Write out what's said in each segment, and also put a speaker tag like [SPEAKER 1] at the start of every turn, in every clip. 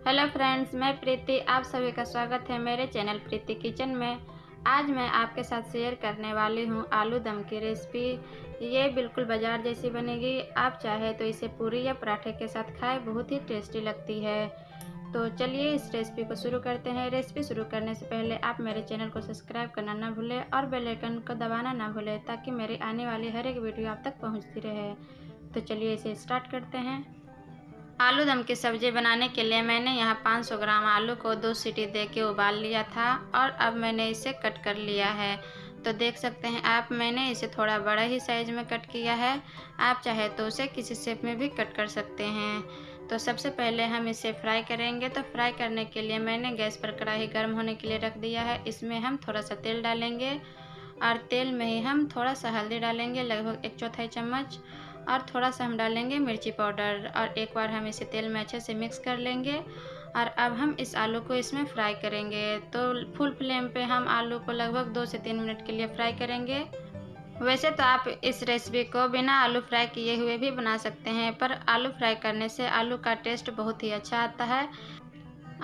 [SPEAKER 1] Hello friends, मैं प्रीति, आप सभी का स्वागत है मेरे चैनल प्रीति किचन में। आज मैं आपके साथ शेयर करने वाली हूँ आलू दम की रेसिपी। ये बिल्कुल बाज़ार जैसी बनेगी। आप चाहे तो इसे पूरी या पराठे के साथ खाए, बहुत ही टेस्टी लगती है। तो चलिए इस रेसिपी को शुरू करते हैं। रेसिपी शुरू करने से पहले आप मेरे चैनल को सब्सक्राइब करना ना भूलें और बेल आइकन को दबाना ना भूलें, ताकि मेरी आने वाली हर एक वीडियो आप तक पहुँचती रहे। तो चलिए इसे स्टार्ट करते हैं। आलू दम की सब्ज़ी बनाने के लिए मैंने यहाँ 500 ग्राम आलू को दो सीटी दे के उबाल लिया था और अब मैंने इसे कट कर लिया है। तो देख सकते हैं आप, मैंने इसे थोड़ा बड़ा ही साइज़ में कट किया है। आप चाहे तो उसे किसी शेप में भी कट कर सकते हैं। तो सबसे पहले हम इसे फ्राई करेंगे। तो फ्राई करने के लिए मैंने गैस पर कढ़ाई गर्म होने के लिए रख दिया है। इसमें हम थोड़ा सा तेल डालेंगे और तेल में ही हम थोड़ा सा हल्दी डालेंगे, लगभग एक चौथाई चम्मच। और थोड़ा सा हम डालेंगे मिर्ची पाउडर और एक बार हम इसे तेल में अच्छे से मिक्स कर लेंगे। और अब हम इस आलू को इसमें फ्राई करेंगे। तो फुल फ्लेम पे हम आलू को लगभग दो से तीन मिनट के लिए फ्राई करेंगे। वैसे तो आप इस रेसिपी को बिना आलू फ्राई किए हुए भी बना सकते हैं, पर आलू फ्राई करने से आलू का टेस्ट बहुत ही अच्छा आता है।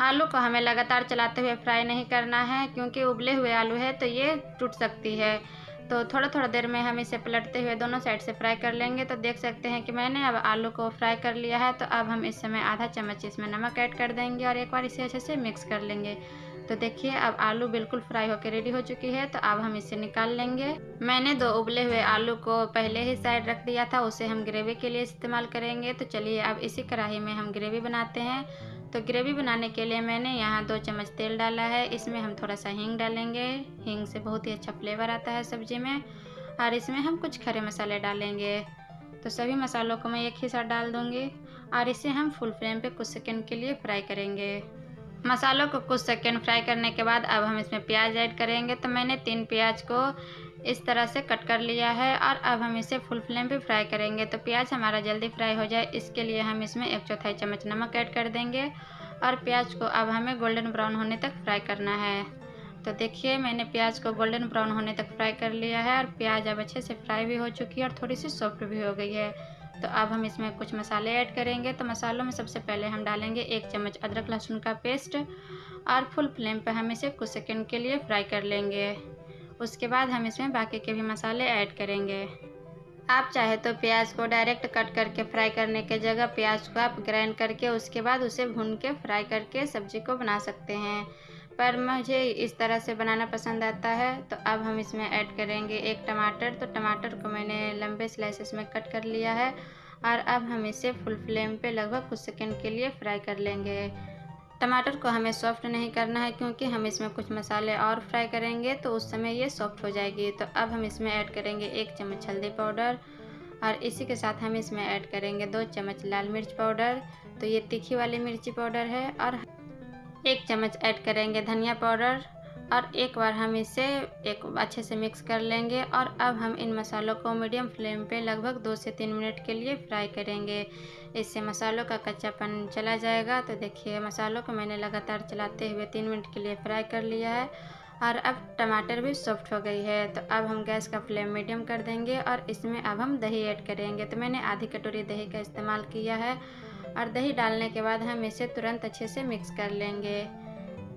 [SPEAKER 1] आलू को हमें लगातार चलाते हुए फ्राई नहीं करना है, क्योंकि उबले हुए आलू है तो ये टूट सकती है। तो थोड़ा थोड़ा देर में हम इसे पलटते हुए दोनों साइड से फ्राई कर लेंगे। तो देख सकते हैं कि मैंने अब आलू को फ्राई कर लिया है। तो अब हम इस समय आधा चम्मच इसमें नमक ऐड कर देंगे और एक बार इसे अच्छे से मिक्स कर लेंगे। तो देखिए, अब आलू बिल्कुल फ्राई होकर रेडी हो चुकी है। तो अब हम इसे निकाल लेंगे। मैंने दो उबले हुए आलू को पहले ही साइड रख दिया था। उसे हम ग्रेवी के लिए इस्तेमाल करेंगे। तो चलिए, अब इसी कढ़ाई में हम ग्रेवी बनाते हैं। तो ग्रेवी बनाने के लिए मैंने यहाँ दो चम्मच तेल डाला है। इसमें हम थोड़ा सा हींग डालेंगे। हींग से बहुत ही अच्छा फ्लेवर आता है सब्ज़ी में। और इसमें हम कुछ खरे मसाले डालेंगे। तो सभी मसालों को मैं एक ही साथ डाल दूँगी। और इसे हम फुल फ्लेम पे कुछ सेकंड के लिए फ्राई करेंगे। मसालों को कुछ सेकंड फ्राई करने के बाद अब हम इसमें प्याज ऐड करेंगे। तो मैंने तीन प्याज को इस तरह से कट कर लिया है और अब हम इसे फुल फ्लेम पे फ्राई करेंगे। तो प्याज हमारा जल्दी फ्राई हो जाए, इसके लिए हम इसमें एक चौथाई चम्मच नमक ऐड कर देंगे और प्याज को अब हमें गोल्डन ब्राउन होने तक फ्राई करना है। तो देखिए, मैंने प्याज को गोल्डन ब्राउन होने तक फ्राई कर लिया है और प्याज अब अच्छे से फ्राई भी हो चुकी है और थोड़ी सी सॉफ्ट भी हो गई है। तो अब हम इसमें कुछ मसाले ऐड करेंगे। तो मसालों में सबसे पहले हम डालेंगे एक चम्मच अदरक लहसुन का पेस्ट और फुल फ्लेम पर हम इसे कुछ सेकंड के लिए फ्राई कर लेंगे। उसके बाद हम इसमें बाकी के भी मसाले ऐड करेंगे। आप चाहे तो प्याज को डायरेक्ट कट करके फ्राई करने के जगह प्याज को आप ग्राइंड करके उसके बाद उसे भून के फ्राई करके सब्ज़ी को बना सकते हैं। पर मुझे इस तरह से बनाना पसंद आता है तो अब हम इसमें ऐड करेंगे एक टमाटर। तो टमाटर को मैंने लंबे स्लाइसेस में कट कर लिया है और अब हम इसे फुल फ्लेम पे लगभग कुछ सेकंड के लिए फ्राई कर लेंगे। टमाटर को हमें सॉफ्ट नहीं करना है क्योंकि हम इसमें कुछ मसाले और फ्राई करेंगे तो उस समय ये सॉफ्ट हो जाएगी। तो अब हम इसमें ऐड करेंगे एक चम्मच हल्दी पाउडर और इसी के साथ हम इसमें ऐड करेंगे दो चम्मच लाल मिर्च पाउडर। तो ये तीखी वाली मिर्ची पाउडर है और एक चम्मच ऐड करेंगे धनिया पाउडर। और एक बार हम इसे एक अच्छे से मिक्स कर लेंगे और अब हम इन मसालों को मीडियम फ्लेम पे लगभग दो से तीन मिनट के लिए फ्राई करेंगे। इससे मसालों का कच्चापन चला जाएगा। तो देखिए, मसालों को मैंने लगातार चलाते हुए तीन मिनट के लिए फ्राई कर लिया है। और अब टमाटर भी सॉफ्ट हो गई है। तो अब हम गैस का फ्लेम मीडियम कर देंगे और इसमें अब हम दही ऐड करेंगे। तो मैंने आधी कटोरी दही का इस्तेमाल किया है और दही डालने के बाद हम इसे तुरंत अच्छे से मिक्स कर लेंगे।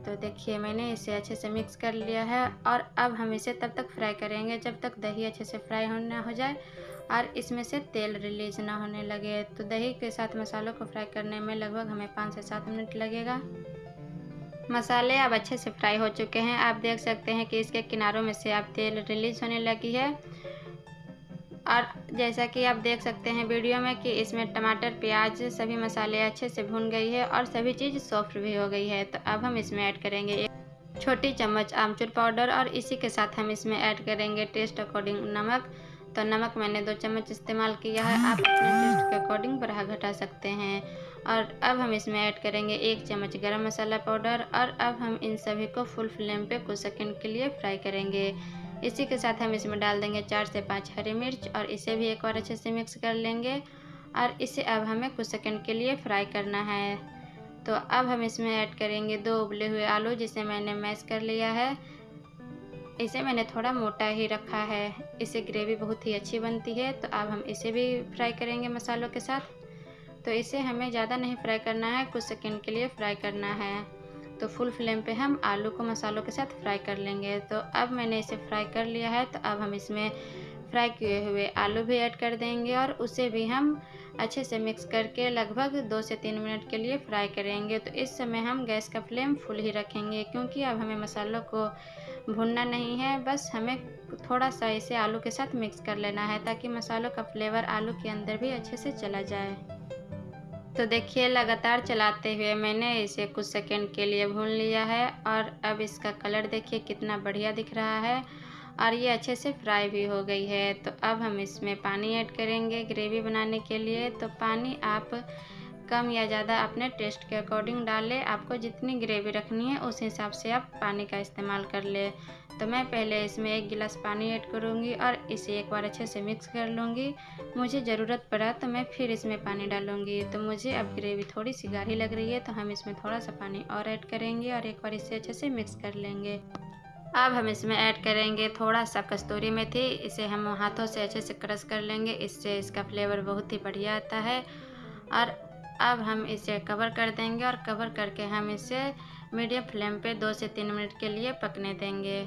[SPEAKER 1] तो देखिए, मैंने इसे अच्छे से मिक्स कर लिया है और अब हम इसे तब तक फ्राई करेंगे जब तक दही अच्छे से फ्राई होना हो जाए और इसमें से तेल रिलीज़ ना होने लगे। तो दही के साथ मसालों को फ्राई करने में लगभग हमें पाँच से सात मिनट लगेगा। मसाले अब अच्छे से फ्राई हो चुके हैं। आप देख सकते हैं कि इसके किनारों में से अब तेल रिलीज़ होने लगी है। और जैसा कि आप देख सकते हैं वीडियो में कि इसमें टमाटर, प्याज, सभी मसाले अच्छे से भून गई है और सभी चीज़ सॉफ्ट भी हो गई है। तो अब हम इसमें ऐड करेंगे एक छोटी चम्मच आमचूर पाउडर और इसी के साथ हम इसमें ऐड करेंगे टेस्ट अकॉर्डिंग नमक। तो नमक मैंने दो चम्मच इस्तेमाल किया है, आप अपने टेस्ट के अकॉर्डिंग बढ़ा घटा सकते हैं। और अब हम इसमें ऐड करेंगे एक चम्मच गरम मसाला पाउडर और अब हम इन सभी को फुल फ्लेम पे कुछ सेकंड के लिए फ्राई करेंगे। इसी के साथ हम इसमें डाल देंगे चार से पाँच हरी मिर्च और इसे भी एक बार अच्छे से मिक्स कर लेंगे और इसे अब हमें कुछ सेकंड के लिए फ्राई करना है। तो अब हम इसमें ऐड करेंगे दो उबले हुए आलू जिसे मैंने मैश कर लिया है। इसे मैंने थोड़ा मोटा ही रखा है। इसे ग्रेवी बहुत ही अच्छी बनती है। तो अब हम इसे भी फ्राई करेंगे मसालों के साथ। तो इसे हमें ज़्यादा नहीं फ्राई करना है, कुछ सेकंड के लिए फ्राई करना है। तो फुल फ्लेम पे हम आलू को मसालों के साथ फ्राई कर लेंगे। तो अब मैंने इसे फ्राई कर लिया है तो अब हम इसमें फ्राई किए हुए आलू भी ऐड कर देंगे और उसे भी हम अच्छे से मिक्स करके लगभग दो से तीन मिनट के लिए फ्राई करेंगे। तो इस समय हम गैस का फ्लेम फुल ही रखेंगे, क्योंकि अब हमें मसालों को भुनना नहीं है। बस हमें थोड़ा सा इसे आलू के साथ मिक्स कर लेना है, ताकि मसालों का फ्लेवर आलू के अंदर भी अच्छे से चला जाए। तो देखिए, लगातार चलाते हुए मैंने इसे कुछ सेकंड के लिए भून लिया है और अब इसका कलर देखिए कितना बढ़िया दिख रहा है और ये अच्छे से फ्राई भी हो गई है। तो अब हम इसमें पानी ऐड करेंगे ग्रेवी बनाने के लिए। तो पानी आप कम या ज़्यादा अपने टेस्ट के अकॉर्डिंग डालें। आपको जितनी ग्रेवी रखनी है, उस हिसाब से आप पानी का इस्तेमाल कर ले। तो मैं पहले इसमें एक गिलास पानी ऐड करूँगी और इसे एक बार अच्छे से मिक्स कर लूँगी। मुझे ज़रूरत पड़ा तो मैं फिर इसमें पानी डालूँगी। तो मुझे अब ग्रेवी थोड़ी सी गाढ़ी लग रही है तो हम इसमें थोड़ा सा पानी और ऐड करेंगे और एक बार इसे अच्छे से मिक्स कर लेंगे। अब हम इसमें ऐड करेंगे थोड़ा सा कस्तूरी मेथी। इसे हम हाथों से अच्छे से क्रश कर लेंगे। इससे इसका फ्लेवर बहुत ही बढ़िया आता है और अब हम इसे कवर कर देंगे और कवर करके हम इसे मीडियम फ्लेम पे दो से तीन मिनट के लिए पकने देंगे।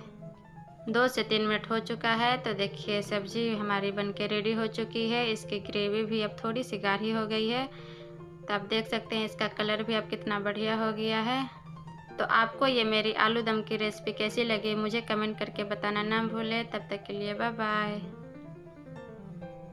[SPEAKER 1] दो से तीन मिनट हो चुका है तो देखिए सब्ज़ी हमारी बनके रेडी हो चुकी है। इसकी ग्रेवी भी अब थोड़ी सी गाढ़ी हो गई है। तो आप देख सकते हैं इसका कलर भी अब कितना बढ़िया हो गया है। तो आपको ये मेरी आलू दम की रेसिपी कैसी लगी, मुझे कमेंट करके बताना ना भूलें। तब तक के लिए बाय बाय